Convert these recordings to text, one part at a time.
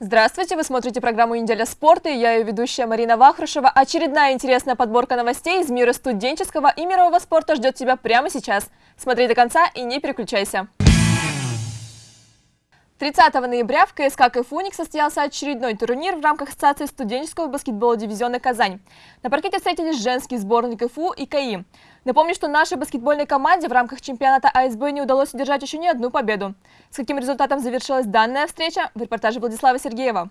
Здравствуйте, вы смотрите программу «Неделя спорта» и я ее ведущая Марина Вахрушева. Очередная интересная подборка новостей из мира студенческого и мирового спорта ждет тебя прямо сейчас. Смотри до конца и не переключайся. 30 ноября в КСК «Кайфуник» состоялся очередной турнир в рамках Ассоциации студенческого баскетбола дивизиона «Казань». На паркете встретились женский сборный КФУ и КАИ. Напомню, что нашей баскетбольной команде в рамках чемпионата АСБ не удалось удержать еще ни одну победу. С каким результатом завершилась данная встреча, в репортаже Владислава Сергеева.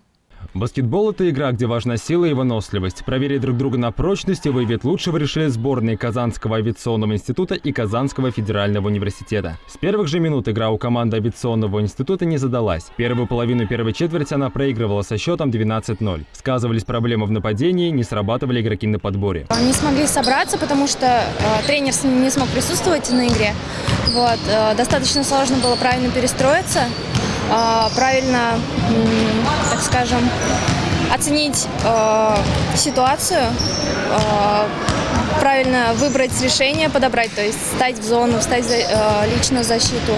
Баскетбол – это игра, где важна сила и выносливость. Проверить друг друга на прочность и выявить лучшего решили сборные Казанского авиационного института и Казанского федерального университета. С первых же минут игра у команды авиационного института не задалась. Первую половину первой четверти она проигрывала со счетом 12-0. Сказывались проблемы в нападении, не срабатывали игроки на подборе. Не смогли собраться, потому что э, тренер не смог присутствовать на игре. Вот, э, достаточно сложно было правильно перестроиться. А, правильно, так скажем, оценить э, ситуацию, э, правильно выбрать решение, подобрать, то есть стать в зону, встать за, лично в защиту.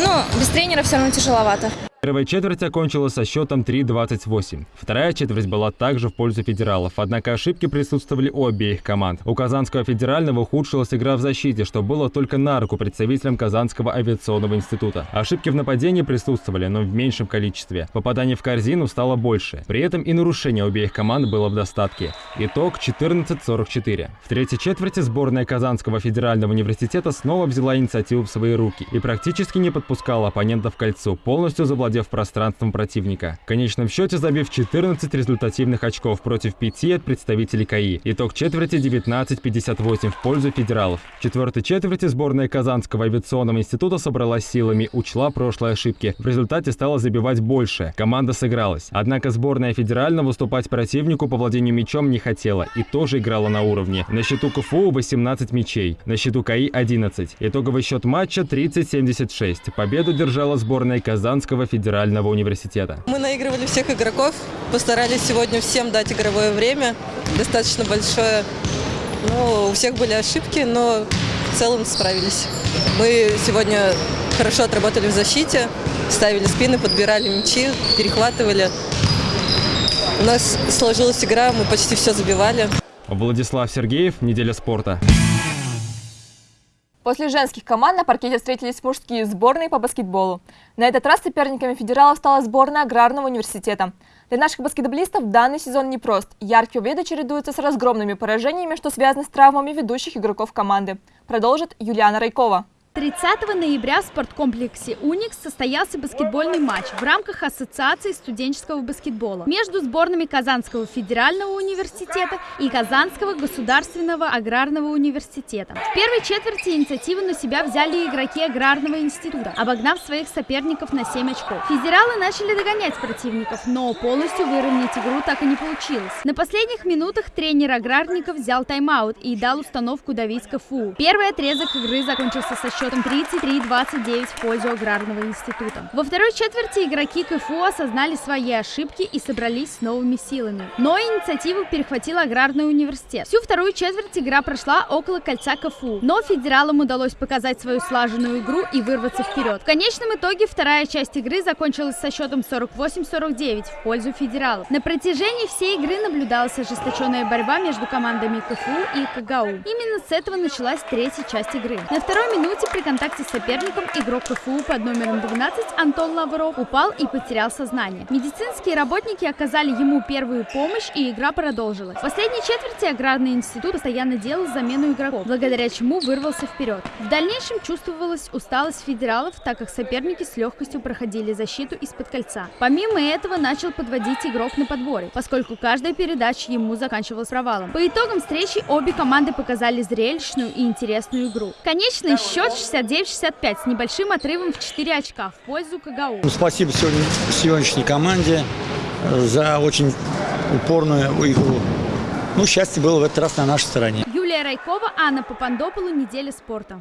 Но без тренера все равно тяжеловато. Первая четверть окончилась со счетом 3-28. Вторая четверть была также в пользу федералов, однако ошибки присутствовали у обеих команд. У Казанского федерального ухудшилась игра в защите, что было только на руку представителям Казанского авиационного института. Ошибки в нападении присутствовали, но в меньшем количестве. Попаданий в корзину стало больше. При этом и нарушение обеих команд было в достатке. Итог 14-44. В третьей четверти сборная Казанского федерального университета снова взяла инициативу в свои руки и практически не подпускала оппонентов к кольцу, полностью завладев овладев пространством противника. В конечном счете забив 14 результативных очков против 5 от представителей КАИ. Итог четверти 19-58 в пользу федералов. В четвертой четверти сборная Казанского авиационного института собралась силами, учла прошлые ошибки. В результате стала забивать больше. Команда сыгралась. Однако сборная федерального выступать противнику по владению мячом не хотела и тоже играла на уровне. На счету КФУ 18 мячей, на счету КАИ 11. Итоговый счет матча 30-76. Победу держала сборная Казанского федерального федерального университета. Мы наигрывали всех игроков, постарались сегодня всем дать игровое время, достаточно большое. Ну, у всех были ошибки, но в целом справились. Мы сегодня хорошо отработали в защите, ставили спины, подбирали мячи, перехватывали. У нас сложилась игра, мы почти все забивали. Владислав Сергеев, «Неделя спорта». После женских команд на паркете встретились мужские сборные по баскетболу. На этот раз соперниками федералов стала сборная Аграрного университета. Для наших баскетболистов данный сезон непрост. Яркие победы чередуются с разгромными поражениями, что связано с травмами ведущих игроков команды. Продолжит Юлиана Райкова. 30 ноября в спорткомплексе «Уникс» состоялся баскетбольный матч в рамках Ассоциации студенческого баскетбола между сборными Казанского федерального университета и Казанского государственного аграрного университета. В первой четверти инициативу на себя взяли игроки аграрного института, обогнав своих соперников на 7 очков. Федералы начали догонять противников, но полностью выровнять игру так и не получилось. На последних минутах тренер аграрников взял тайм-аут и дал установку давить КФУ. Первый отрезок игры закончился со счетом счетом 33-29 в пользу Аграрного института. Во второй четверти игроки КФУ осознали свои ошибки и собрались с новыми силами. Но инициативу перехватил Аграрный университет. Всю вторую четверть игра прошла около кольца КФУ, но федералам удалось показать свою слаженную игру и вырваться вперед. В конечном итоге вторая часть игры закончилась со счетом 48-49 в пользу федералов. На протяжении всей игры наблюдалась ожесточенная борьба между командами КФУ и КГАУ. Именно с этого началась третья часть игры. На второй минуте при контакте с соперником игрок КФУ под номером 12 Антон Лавров упал и потерял сознание. Медицинские работники оказали ему первую помощь и игра продолжилась. В последней четверти аграрный институт постоянно делал замену игроков, благодаря чему вырвался вперед. В дальнейшем чувствовалась усталость федералов, так как соперники с легкостью проходили защиту из-под кольца. Помимо этого начал подводить игрок на подборе, поскольку каждая передача ему заканчивалась провалом. По итогам встречи обе команды показали зрелищную и интересную игру. Конечный счет 69-65 с небольшим отрывом в 4 очка в пользу КГУ. Ну, спасибо сегодня, сегодняшней команде э, за очень упорную игру. Ну, счастье было в этот раз на нашей стороне. Юлия Райкова, Анна Попандополу, «Неделя спорта».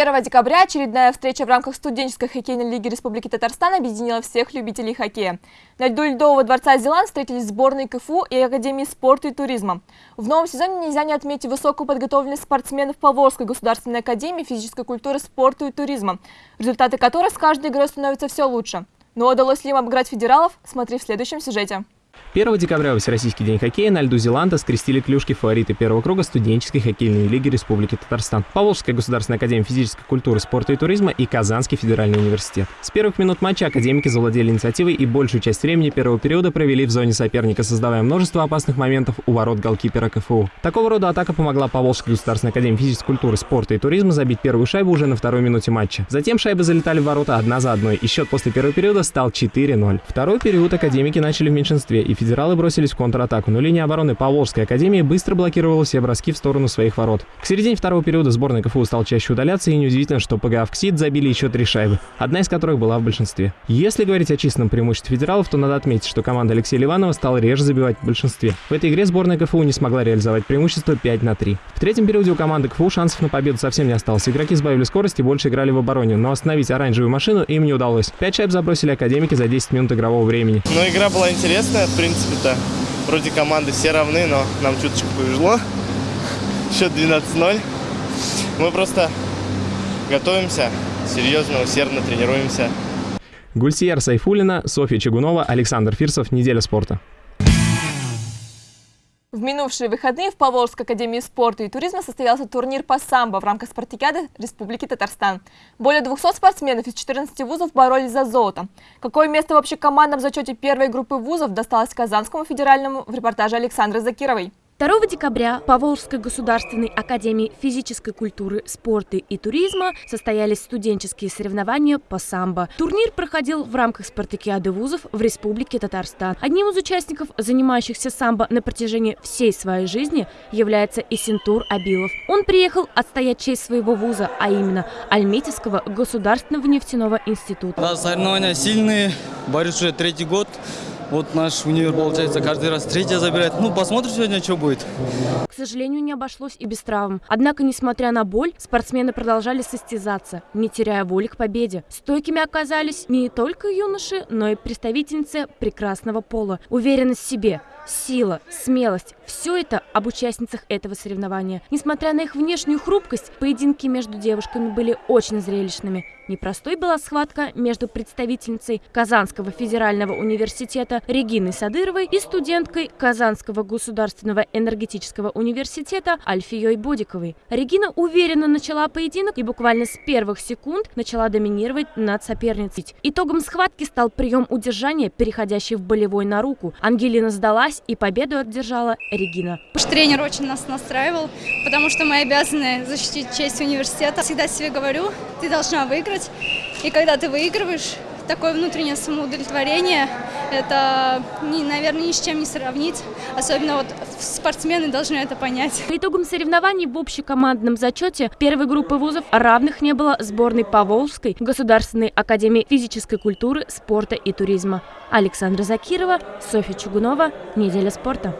1 декабря очередная встреча в рамках студенческой хоккейной лиги Республики Татарстан объединила всех любителей хоккея. На льду Льдового дворца Зеланд встретились сборные КФУ и Академии спорта и туризма. В новом сезоне нельзя не отметить высокую подготовленность спортсменов Поволжской государственной академии физической культуры, спорта и туризма, результаты которой с каждой игрой становятся все лучше. Но удалось ли им обыграть федералов, смотри в следующем сюжете. 1 декабря Всероссийский день хоккея на льду Зеланда скрестили клюшки фавориты первого круга студенческой хоккейной лиги Республики Татарстан. Поволжская государственная академия физической культуры, спорта и туризма и Казанский федеральный университет. С первых минут матча академики завладели инициативой и большую часть времени первого периода провели в зоне соперника, создавая множество опасных моментов у ворот голкипера КФУ. Такого рода атака помогла Поволжской государственной академии физической культуры, спорта и туризма забить первую шайбу уже на второй минуте матча. Затем шайбы залетали в ворота одна за одной, и счет после первого периода стал 4-0. Второй период академики начали в меньшинстве, и федералы бросились в контратаку, но линия обороны Поволжской академии быстро блокировала все броски в сторону своих ворот. К середине второго периода сборная КФУ стал чаще удаляться, и неудивительно, что ПГА «Вксид» забили еще три шайбы, одна из которых была в большинстве. Если говорить о численном преимуществе федералов, то надо отметить, что команда Алексея Ливанова стала реже забивать в большинстве. В этой игре сборная КФУ не смогла реализовать преимущество 5 на 3. В третьем периоде у команды КФУ шансов на победу совсем не осталось. Игроки сбавили скорость и больше играли в обороне, но остановить оранжевую машину им не удалось. Пять шайб забросили академики за 10 минут игрового времени. Но игра была интересная, в принципе-то. Вроде команды все равны, но нам чуточку повезло. Счет 12-0. Мы просто готовимся, серьезно, усердно тренируемся. Гульсияр Сайфулина, Софья Чегунова, Александр Фирсов. Неделя спорта. В минувшие выходные в Поволжской академии спорта и туризма состоялся турнир по самбо в рамках спартакиады Республики Татарстан. Более 200 спортсменов из 14 вузов боролись за золото. Какое место в общекомандном зачете первой группы вузов досталось Казанскому федеральному в репортаже Александры Закировой. 2 декабря по Волжской государственной академии физической культуры, спорта и туризма состоялись студенческие соревнования по самбо. Турнир проходил в рамках спартакиады вузов в Республике Татарстан. Одним из участников, занимающихся самбо на протяжении всей своей жизни, является Исентур Абилов. Он приехал отстоять честь своего вуза, а именно Альметьевского государственного нефтяного института. Да, соревнования сильные, борюсь уже третий год. Вот наш универ, получается, каждый раз третья забирает. Ну, посмотрим сегодня, что будет. К сожалению, не обошлось и без травм. Однако, несмотря на боль, спортсмены продолжали состязаться, не теряя воли к победе. Стойкими оказались не только юноши, но и представительницы прекрасного пола. Уверенность в себе – Сила, смелость – все это об участницах этого соревнования. Несмотря на их внешнюю хрупкость, поединки между девушками были очень зрелищными. Непростой была схватка между представительницей Казанского федерального университета Региной Садыровой и студенткой Казанского государственного энергетического университета Альфией Бодиковой. Регина уверенно начала поединок и буквально с первых секунд начала доминировать над соперницей. Итогом схватки стал прием удержания, переходящий в болевой на руку. Ангелина сдалась сдалась и победу одержала Регина. Уж тренер очень нас настраивал, потому что мы обязаны защитить честь университета. Всегда себе говорю, ты должна выиграть. И когда ты выигрываешь, такое внутреннее самоудовлетворение, это, наверное, ни с чем не сравнить. Особенно вот спортсмены должны это понять. По итогам соревнований в общекомандном зачете первой группы вузов равных не было сборной Поволжской Государственной академии физической культуры, спорта и туризма. Александра Закирова, Софья Чугунова. Неделя спорта.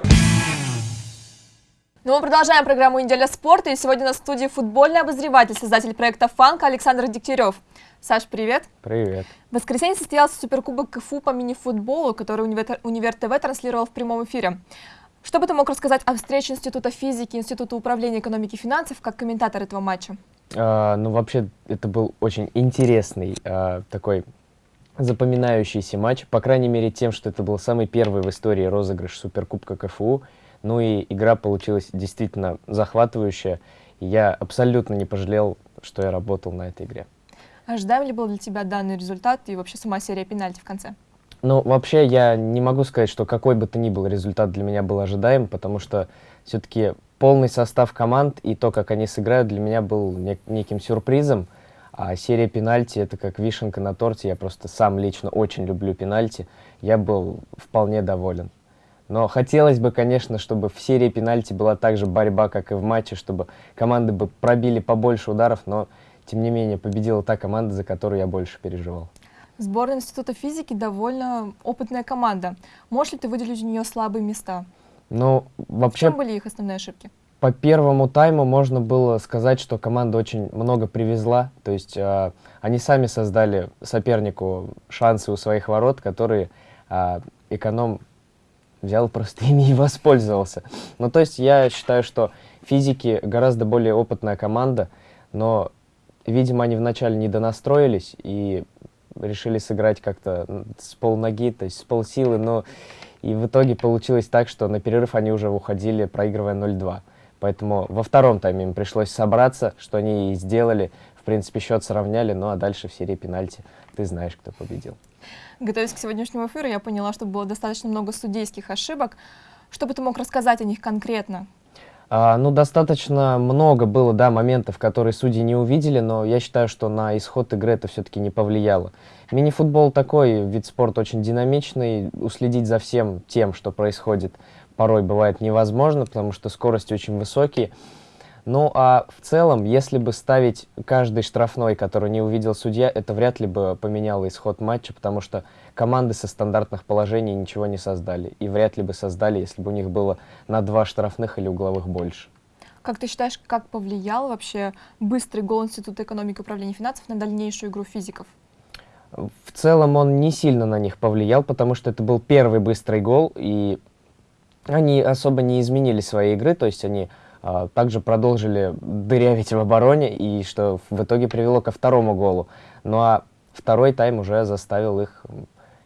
Ну, мы продолжаем программу «Неделя спорта». И сегодня на студии футбольный обозреватель, создатель проекта «Фанка» Александр Дегтярев. Саш, привет. Привет. В воскресенье состоялся Суперкубок КФУ по мини-футболу, который Универ, Универ ТВ транслировал в прямом эфире. Что бы ты мог рассказать о встрече Института физики, Института управления экономики и финансов как комментатор этого матча? А, ну, вообще, это был очень интересный а, такой запоминающийся матч, по крайней мере тем, что это был самый первый в истории розыгрыш Суперкубка КФУ. Ну и игра получилась действительно захватывающая. И я абсолютно не пожалел, что я работал на этой игре. Ожидаем ли был для тебя данный результат и вообще сама серия пенальти в конце? Ну, вообще, я не могу сказать, что какой бы то ни был результат для меня был ожидаем, потому что все-таки полный состав команд и то, как они сыграют, для меня был нек неким сюрпризом. А серия пенальти — это как вишенка на торте. Я просто сам лично очень люблю пенальти. Я был вполне доволен. Но хотелось бы, конечно, чтобы в серии пенальти была так же борьба, как и в матче, чтобы команды бы пробили побольше ударов, но, тем не менее, победила та команда, за которую я больше переживал. Сборная Института физики довольно опытная команда. Можешь ли ты выделить у нее слабые места? Ну, вообще... В чем были их основные ошибки? По первому тайму можно было сказать, что команда очень много привезла. То есть э, они сами создали сопернику шансы у своих ворот, которые э, эконом взял просто ими и воспользовался. Ну, то есть я считаю, что физики гораздо более опытная команда, но, видимо, они вначале не донастроились, и решили сыграть как-то с полноги, то есть с полсилы, но и в итоге получилось так, что на перерыв они уже уходили, проигрывая 0-2. Поэтому во втором тайме им пришлось собраться, что они и сделали. В принципе, счет сравняли, ну а дальше в серии пенальти ты знаешь, кто победил. Готовясь к сегодняшнему эфиру, я поняла, что было достаточно много судейских ошибок. Что бы ты мог рассказать о них конкретно? А, ну, достаточно много было, да, моментов, которые судьи не увидели, но я считаю, что на исход игры это все-таки не повлияло. Мини-футбол такой вид спорта очень динамичный, уследить за всем тем, что происходит, порой бывает невозможно, потому что скорости очень высокие. Ну а в целом, если бы ставить каждый штрафной, который не увидел судья, это вряд ли бы поменяло исход матча, потому что команды со стандартных положений ничего не создали. И вряд ли бы создали, если бы у них было на два штрафных или угловых больше. Как ты считаешь, как повлиял вообще быстрый гол Института экономики и управления финансов на дальнейшую игру физиков? В целом он не сильно на них повлиял, потому что это был первый быстрый гол, и они особо не изменили своей игры, то есть они также продолжили дырявить в обороне, и что в итоге привело ко второму голу. Ну а второй тайм уже заставил их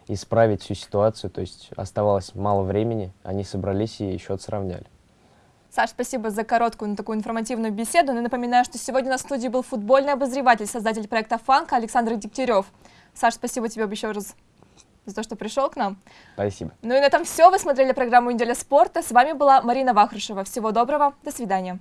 исправить всю ситуацию, то есть оставалось мало времени, они собрались и счет сравняли. Саш, спасибо за короткую, но такую информативную беседу. И напоминаю, что сегодня на студии был футбольный обозреватель, создатель проекта «Фанка» Александр Дегтярев. Саш, спасибо тебе еще раз за то, что пришел к нам. Спасибо. Ну и на этом все. Вы смотрели программу «Неделя спорта». С вами была Марина Вахрушева. Всего доброго. До свидания.